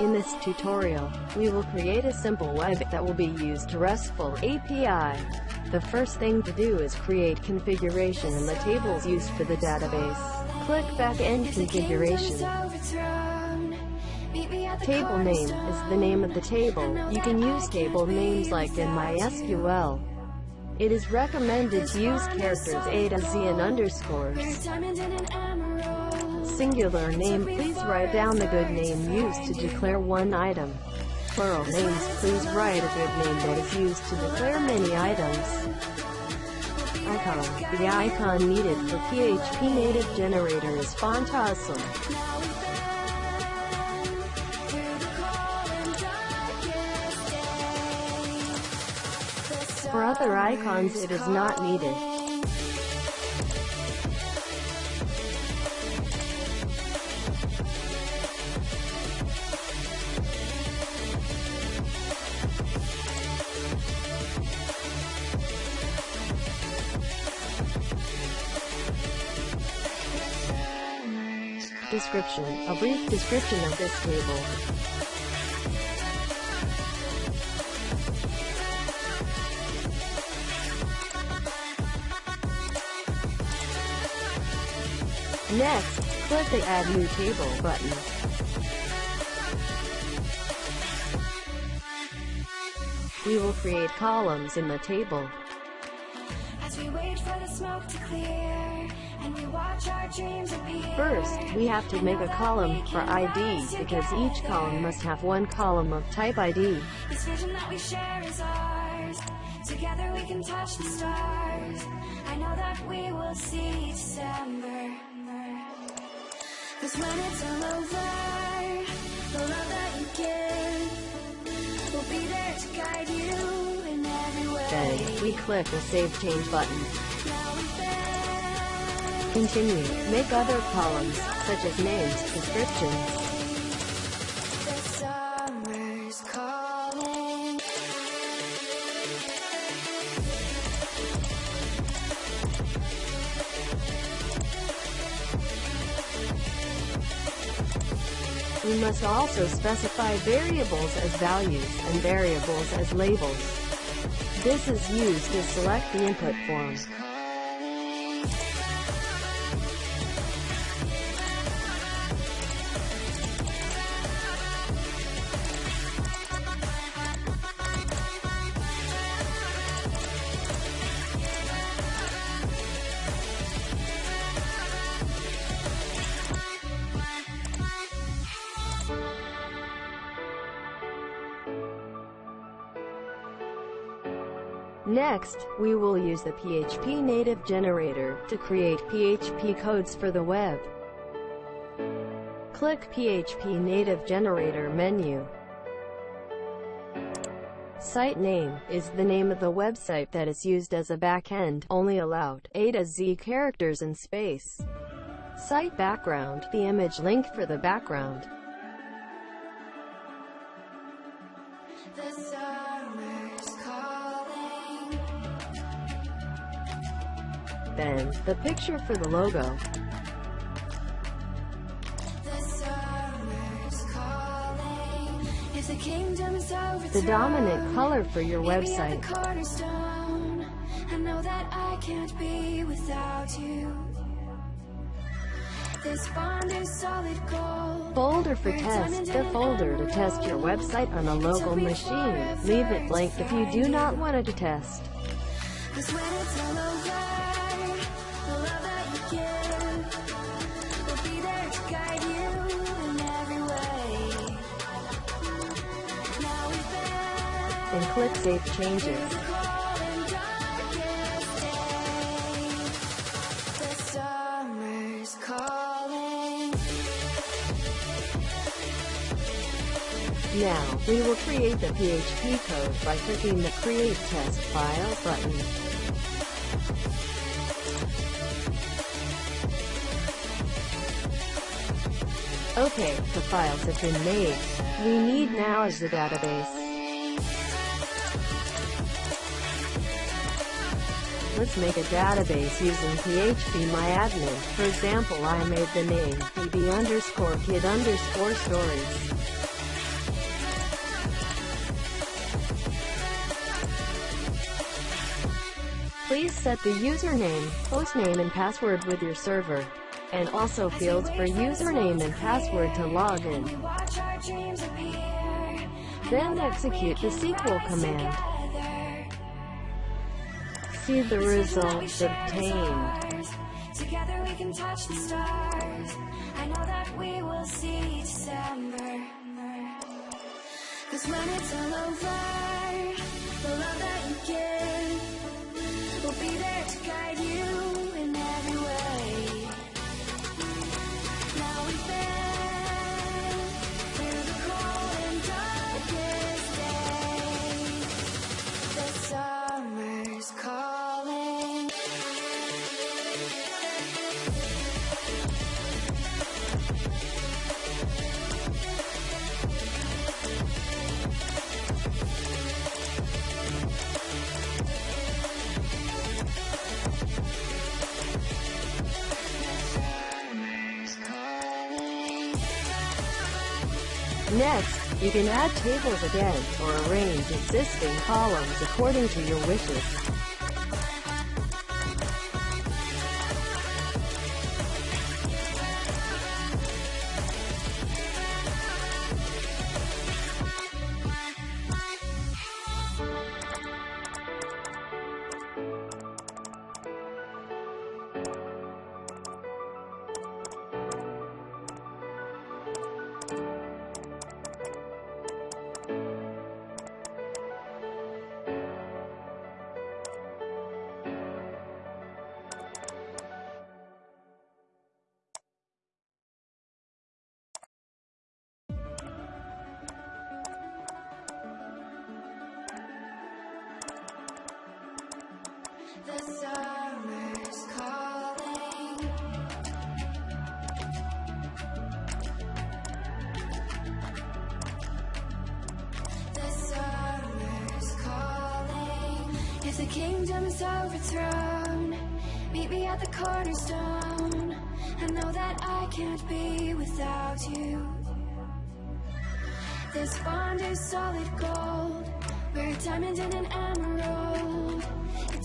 In this tutorial, we will create a simple web that will be used to RESTful API. The first thing to do is create configuration in the tables used for the database. Click Backend Configuration. Table name is the name of the table. You can use table names like in MySQL. It is recommended to use characters A to Z and underscores singular name, please write down the good name used to declare one item. Plural names, please write a good name that is used to declare many items. Icon. The icon needed for PHP native generator is font awesome. For other icons it is not needed. Description A brief description of this table. Next, click the Add New Table button. We will create columns in the table. As we wait for the smoke to clear, First, we have to make a column for ID, because each column must have one column of type ID. This vision that we share is ours. Together we can touch the stars. I know that we will see December. Cause when it's all over, the love that you give will be there to guide you in every way. Then, we click the Save Change button. Continue. Make other columns, such as names, descriptions. We must also specify variables as values and variables as labels. This is used to select the input form. Next, we will use the PHP native generator to create PHP codes for the web. Click PHP native generator menu. Site name is the name of the website that is used as a backend, only allowed A to Z characters and space. Site background, the image link for the background. Then, the picture for the logo. The dominant color for your website. this Folder for test. The folder to test your website on a local machine. Leave it blank if you do not want it to test. And click Save Changes. Now, we will create the PHP code by clicking the Create Test File button. Okay, the files have been made. We need now is the database. Let's make a database using phpMyAdmin. For example, I made the name bb underscore kid underscore stories. Please set the username, hostname and password with your server, and also fields for username and password to log in. Then execute the SQL command. See the results obtained. Together we can touch the stars. I know that we will see December. Cause when it's all over, Next, you can add tables again, or arrange existing columns according to your wishes. The summer's calling. The summer's calling. If the kingdom's overthrown, meet me at the cornerstone. I know that I can't be without you. This bond is solid gold. We're a diamond and an emerald.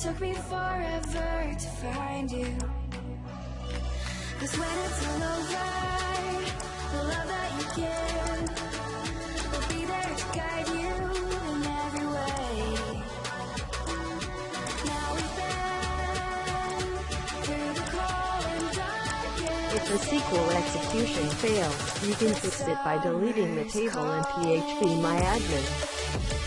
Took me forever to find you. Cause when it's all over, the love that you give will be there to guide you in every way. Now we've been through the cold and darkest. If the SQL execution fails, you can fix it by deleting the table in phpMyAdmin. Summer's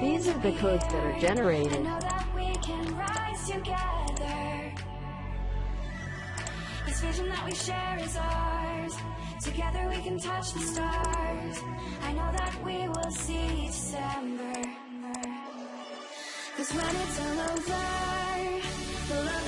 These are the codes that are generated. I know that we can rise together. This vision that we share is ours. Together we can touch the stars. I know that we will see December. Cause when it's all over, the love